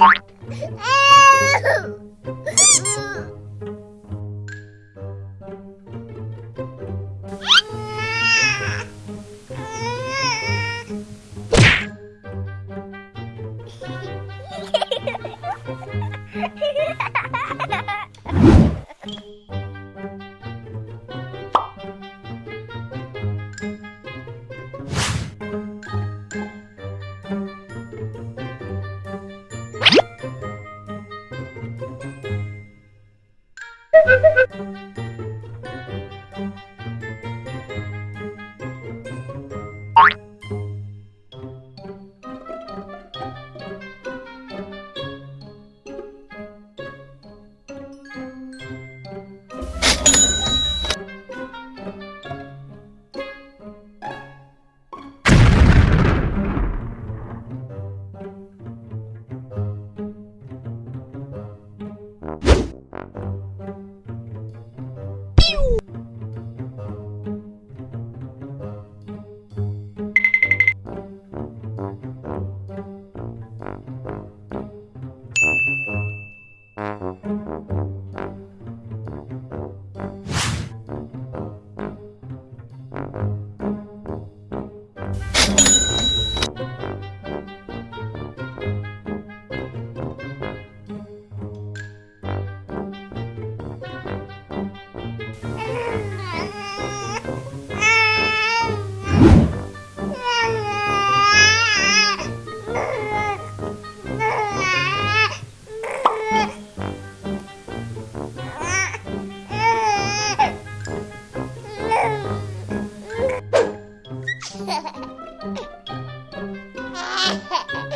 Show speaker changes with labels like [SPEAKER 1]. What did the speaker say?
[SPEAKER 1] Hehehehe Ha ha ha ha! Ha ha!